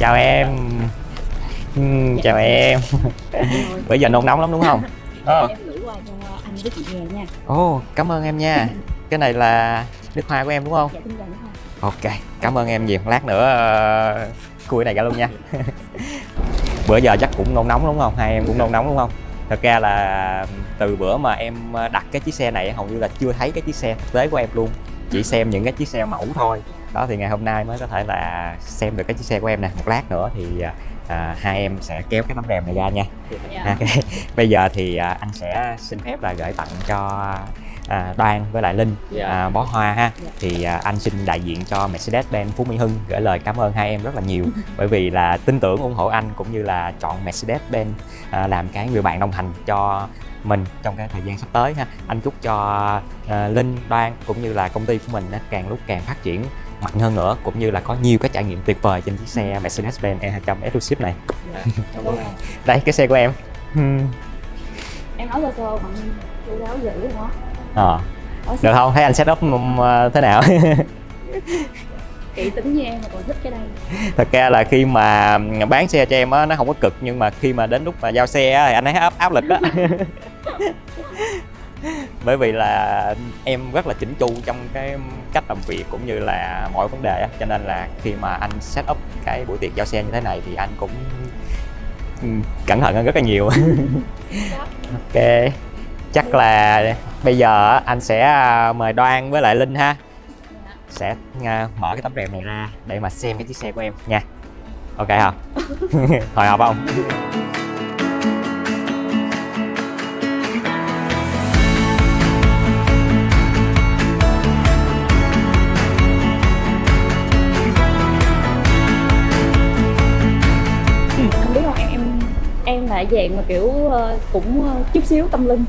chào em. Ừm, chào em. Bây giờ nôn nóng lắm đúng không? Ờ. em gửi qua cho anh với chị về nha. Ồ cảm ơn em nha. Cái này là nước hoa của em đúng không? Dạ ok cảm ơn em nhiều. Lát nữa uh, cái này ra luôn nha. Bữa giờ chắc cũng nôn nóng đúng không? Hai em cũng nôn nóng đúng không? Thật ra là từ bữa mà em đặt cái chiếc xe này hầu như là chưa thấy cái chiếc xe thực tế của em luôn. Chỉ xem những cái chiếc xe mẫu thôi đó thì ngày hôm nay mới có thể là xem được cái chiếc xe của em nè một lát nữa thì à, hai em sẽ kéo cái tấm rèm này ra nha dạ. Ok. bây giờ thì à, anh sẽ xin phép là gửi tặng cho à, Đoan với lại Linh Dạ. à, bó hoa ha Dạ. thì à, anh xin đại diện cho Mercedes-Benz Phú Mỹ Hưng gửi lời cảm ơn hai em rất là nhiều bởi vì là tin tưởng ủng hộ anh cũng như là chọn Mercedes-Benz à, làm cái người bạn đồng hành cho mình trong cái thời gian sắp tới ha anh chúc cho à, Linh Đoan cũng như là công ty của mình á, càng lúc càng phát triển mạnh hơn nữa cũng như là có nhiều cái trải nghiệm tuyệt vời trên chiếc xe Mercedes-Benz E200 Exclusive này. Đây cái xe của em. Hmm. em nói sơ sơ bằng chú giáo dữ đó Ờ. Được không? Thấy anh setup um, uh, thế nào? Kỹ tính như em mà còn thích cái đây. Thật ra là khi mà bán xe cho em á nó không có cực nhưng mà khi mà đến lúc mà giao xe á thì anh thấy áp áp lực đó bởi vì là em rất là chỉnh chu trong cái cách làm việc cũng như là mọi vấn đề á. Cho nên là khi mà anh set up cái buổi tiệc giao xe như thế này thì anh cũng ừ, cẩn thận hơn rất là nhiều. Ok, chắc là bây giờ anh sẽ à, mời đoan với lại linh ha. Sẽ à, mở cái tấm rèm này ra để mà xem cái chiếc xe của em nha. Ok không hồi hộp không? Là dạng mà kiểu ờ, cũng ờ, chút xíu tâm linh.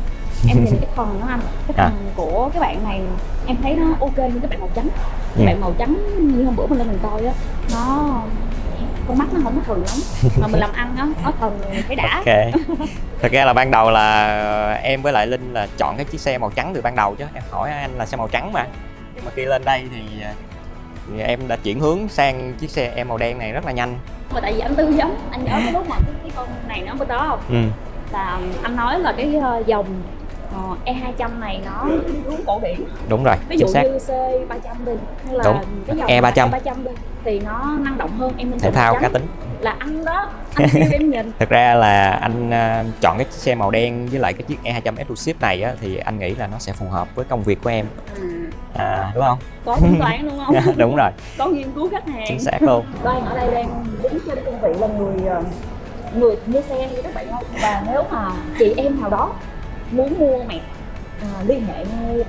Em nhìn cái thần nó anh cái À. thần của cái bạn này em thấy nó ok như cái bạn màu trắng. Ừ. cái bạn màu trắng như hôm bữa mình lên mình coi á nó con mắt nó không có thần lắm. Mà mình làm ăn á nó thần thấy đã. Ok. Thật ra là ban đầu là em với lại linh là chọn cái chiếc xe màu trắng từ ban đầu chứ. Em hỏi anh là xe màu trắng mà. Nhưng mà khi lên đây thì, ờ, thì em đã chuyển hướng sang chiếc xe em màu đen này rất là nhanh mà tại vì anh tư vấn anh nhớ cái lúc mà cái, cái con này nó bên đó không ừ. là anh nói là cái ờ, dòng ờ, E200 này nó hướng cổ điển đúng rồi ví dụ xác như C300 đi hay là Đúng. cái dòng E300. E300 đi thì nó năng động hơn em thể thao cá tính là anh đó anh kêu em nhìn. Thật ra là anh ờ, chọn cái xe màu đen với lại cái chiếc E200 Exclusive này á, thì anh nghĩ là nó sẽ phù hợp với công việc của em. À, à, đúng không? Có tính toán đúng không? Đúng rồi. Có nghiên cứu khách hàng. Chính xác luôn. Đoan ở đây đang đứng trên cương vị là người ờ, người mua xe như các bạn không? Và nếu mà chị em nào đó muốn mua mẹ à, liên hệ ngay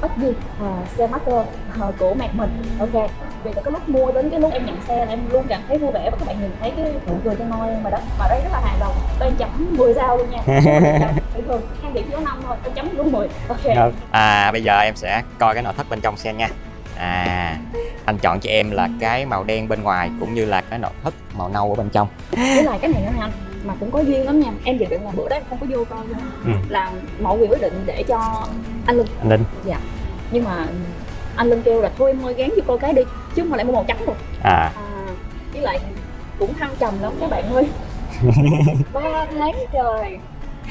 bất gì à, xe master à, của mẹ mình. Ok vì từ cái lúc mua đến cái lúc em nhận xe là em luôn cảm thấy vui vẻ và các bạn nhìn thấy cái nụ cười trên môi em mà đó. Mà đây rất là hài lòng tôi chấm 10 sao luôn nha. Bình thường hai điểm có năm thôi tôi chấm luôn 10 ok. À bây giờ em sẽ coi cái nội thất bên trong xe nha. À anh chọn cho em là cái màu đen bên ngoài cũng như là cái nội thất màu nâu ở bên trong. Với lại cái này nữa anh mà cũng có duyên lắm nha. Em dự định là bữa đó em không có vô coi luôn. Ừ. là mọi người quyết định để cho anh Linh anh linh. Nhưng mà anh Linh kêu là thôi em ơi gán vô coi cái đi chứ mà lại mua màu trắng rồi à. À, với lại cũng thăng trầm lắm các bạn ơi. Ba tháng trời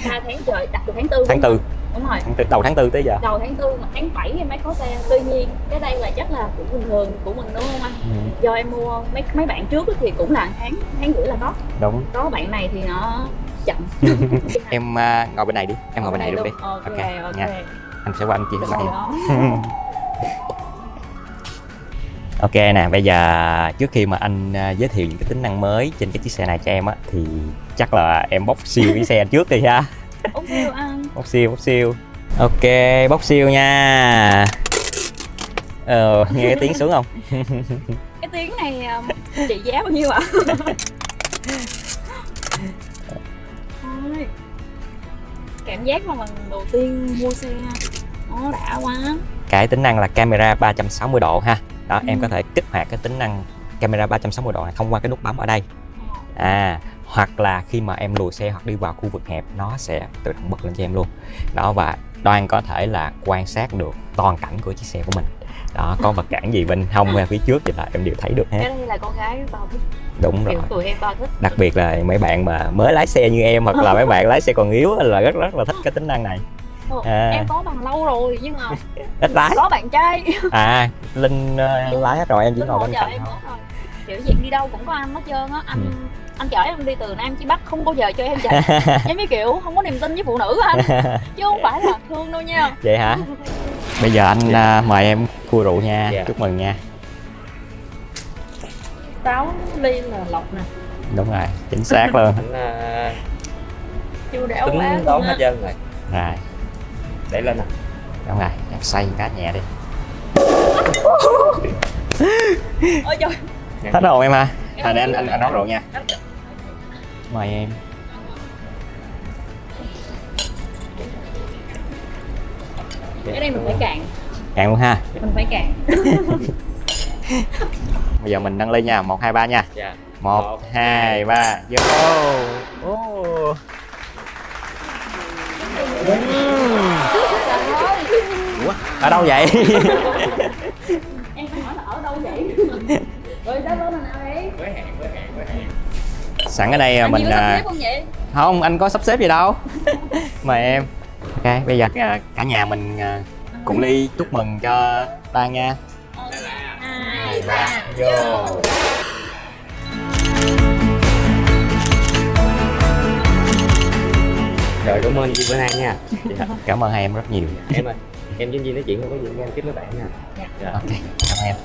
ba tháng trời đặt từ tháng tư tháng tư đúng rồi. Tháng đầu tháng tư tới giờ. Đầu tháng tư mà tháng 7 em mới có xe. Tuy nhiên cái đây là chắc là cũng bình thường của mình đúng không anh ừ, do em mua mấy mấy bạn trước thì cũng là tháng tháng rưỡi là có đúng. Có bạn này thì nó chậm. Em à, ngồi bên này đi. Em ngồi bên này luôn đi. Ok Ok, ok, nha. anh sẽ qua anh Được cho em ok nè bây giờ trước khi mà anh à, giới thiệu những cái tính năng mới trên cái chiếc xe này cho em á thì chắc là em bóc siêu cái xe trước đi ha. Ủa siêu anh bóc siêu bóc siêu. Ok bóc siêu nha. Ờ nghe cái tiếng xuống không? Cái tiếng này um, trị giá bao nhiêu ạ? Cảm giác mà lần đầu tiên mua xe nó đã quá. Cái tính năng là camera 360 độ ha. Đó em Ừ. có thể kích hoạt cái tính năng camera 360 độ này thông qua cái nút bấm ở đây. À hoặc là khi mà em lùi xe hoặc đi vào khu vực hẹp nó sẽ tự động bật lên cho em luôn. Đó và đoan có thể là quan sát được toàn cảnh của chiếc xe của mình. Đó có vật cản gì bên hông hay phía trước thì là em đều thấy được cái hết đây là con gái bao thích. Đúng rồi. tụi em thích. Đặc biệt là mấy bạn mà mới lái xe như em hoặc là mấy bạn lái xe còn yếu là rất rất là thích cái tính năng này. Ồ, À. em có bằng lâu rồi nhưng mà ít lái. có bạn trai. À linh ờ, lái hết rồi em chỉ ngồi bên cạnh thôi. kiểu gì đi đâu cũng có anh hết trơn á anh Ừ. anh chở em đi từ nam chí bắc không bao giờ cho em chạy. Em mới kiểu không có niềm tin với phụ nữ anh? Chứ không phải là thương đâu nha. Vậy hả? Bây giờ anh à, mời em cua rượu nha. Dạ. chúc mừng nha. Sáu ly là lọc nè. Đúng rồi chính xác luôn. Anh à, chưa đẻo tính quá đón hết trơn rồi. Rồi. Để lên nè. Đúng rồi em xoay cá nhẹ đi. Ôi trời. Hết rồi em ha à, để anh anh, anh nấu rượu nha. Mời em. Cái đây mình phải cạn. Cạn luôn ha. Mình phải cạn. Bây giờ mình nâng ly nha. Một hai ba nha. Dạ. Một hai ba. Vô. Ô. Ủa, ở đâu vậy? Em phải hỏi là ở đâu vậy sẵn ở đây à, anh mình à, không không anh có sắp xếp gì đâu. Mời em. Ok bây giờ à, cả nhà mình à, cùng ly chúc mừng cho ta nha. Hai ba vô. rồi cảm ơn chị bữa nay nha. Cảm ơn hai em rất nhiều. Em ơi em với Duy nói chuyện không có gì em tiếp mấy bạn nha. Dạ. Ok cảm ơn em.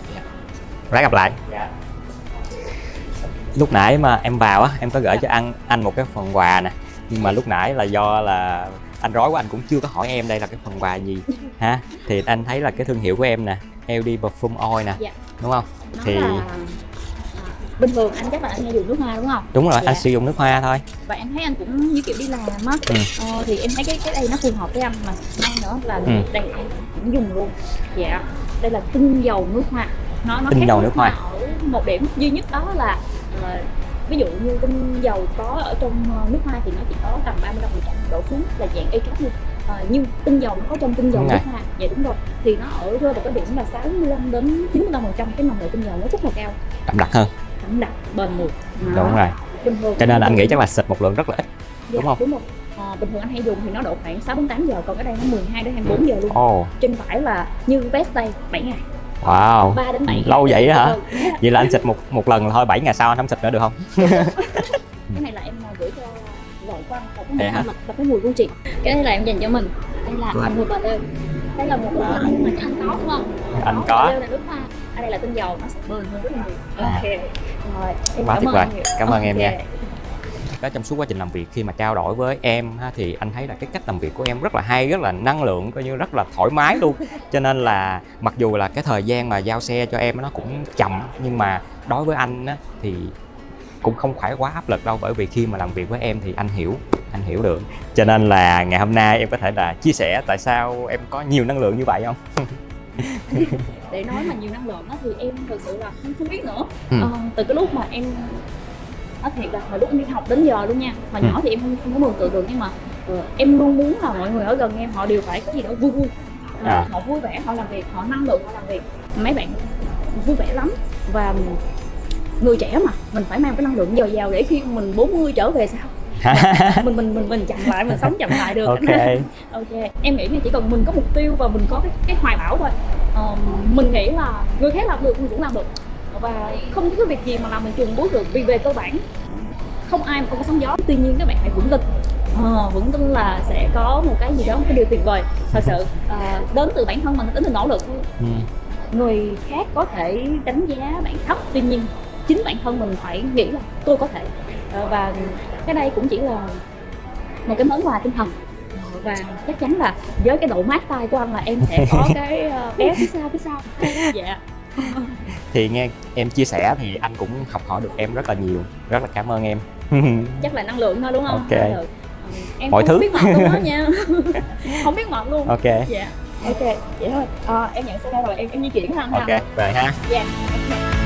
Ráng gặp lại. Dạ lúc nãy mà em vào á em có gửi cho anh anh một cái phần quà nè. Nhưng mà lúc nãy là do là anh rối quá anh cũng chưa có hỏi em đây là cái phần quà gì ha? Thì anh thấy là cái thương hiệu của em nè LD Perfume Oil nè Dạ. đúng không? Nó Thì- là à, bình thường anh chắc là anh hay dùng nước hoa đúng không? Đúng rồi Dạ. anh sử dụng nước hoa thôi. Và em thấy anh cũng như kiểu đi làm á. Ừ. ờ, thì em thấy cái cái đây nó phù hợp với anh mà. Hay nữa là Ừ. đây em cũng dùng luôn. Dạ. Đây là tinh dầu nước hoa. Nó nó Tinh dầu nước hoa. ở một điểm. Duy nhất đó là ờ, ví dụ như tinh dầu có ở trong ờ, nước hoa thì nó chỉ có tầm 35 phần trăm đổ xuống là dạng extract luôn. Ờ, nhưng tinh dầu nó có trong tinh dầu Đúng nước hoa. Dạ đúng rồi. Thì nó ở rơi vào cái điểm là 65 đến 95 phần trăm cái nồng độ tinh dầu nó rất là cao. Đậm đặc hơn. Đậm đặc bền mùi đúng rồi. Cho nên là anh nghĩ chắc là xịt một lượng rất là ít Dạ, đúng không? đúng rồi. Ờ, bình thường anh hay dùng thì nó độ khoảng 6 đến 8 giờ còn cái đây nó 12 đến 24 giờ luôn. Ồ. Trên phải là như vest đây 7 ngày wow 3 đến 7 ngày Lâu vậy hả? Ừ. vậy là anh xịt một một lần là thôi 7 ngày sau anh không xịt nữa được không cái này là em ờ, gửi cho của anh là cái mùi hả? là, cái mùi của chị cái này là em dành cho mình đây là anh. mùi bà lê đây là một mùi anh mà anh có đúng không Anh có. Bà lê là nước hoa đây là tinh dầu nó sẽ bền hơn rất là nhiều À. ok rồi em Quá cảm tuyệt ơn. Cảm ơn em nha. Đó, trong suốt quá trình làm việc khi mà trao đổi với em ha, thì anh thấy là cái cách làm việc của em rất là hay rất là năng lượng coi như rất là thoải mái luôn. Cho nên là mặc dù là cái thời gian mà giao xe cho em nó cũng chậm nhưng mà đối với anh á, thì cũng không phải quá áp lực đâu bởi vì khi mà làm việc với em thì anh hiểu anh hiểu được. Cho nên là ngày hôm nay em có thể là chia sẻ tại sao em có nhiều năng lượng như vậy không? Để nói mà nhiều năng lượng á thì em thực sự là không không biết nữa. Ừ. Ờ, từ cái lúc mà em nói thiệt là hồi lúc em đi học đến giờ luôn nha. Hồi nhỏ Ừ. thì em không, không có mường tượng được nhưng mà ờ, em luôn muốn là mọi người ở gần em họ đều phải có gì đó vui vui. Ờ, À. họ vui vẻ họ làm việc họ năng lượng họ làm việc. Mấy bạn vui vẻ lắm. Và người trẻ mà mình phải mang cái năng lượng dồi dào để khi mình 40 trở về sau mình mình mình mình chậm lại mình sống chậm lại được. Ok. Ok. Em nghĩ là chỉ cần mình có mục tiêu và mình có cái, cái hoài bão thôi. Ờ, mình nghĩ là người khác làm được mình cũng làm được và không có cái việc gì mà làm mình chùn bước được vì về cơ bản không ai mà không có sóng gió. Tuy nhiên các bạn hãy vững tin. Ờ, vững tin là sẽ có một cái gì đó một cái điều tuyệt vời. Thật sự ờ, đến từ bản thân mình đến từ nỗ lực. Ừ. người khác có thể đánh giá bạn thấp tuy nhiên chính bản thân mình phải nghĩ là tôi có thể. Ờ, và cái đây cũng chỉ là một cái món quà tinh thần. Và chắc chắn là với cái độ mát tay của anh là em sẽ có cái ờ, bé phía sau phía sau. Dạ thì nghe em chia sẻ thì anh cũng học hỏi được em rất là nhiều. Rất là cảm ơn em. Chắc là năng lượng thôi đúng không? Ok. Ừ, em Mọi không thứ. biết mệt luôn á nha. Không biết mệt luôn. Ok. Dạ. Ok vậy thôi. Ờ, em nhận xe rồi. Em em di chuyển ha anh ha. Ok về ha. Dạ ok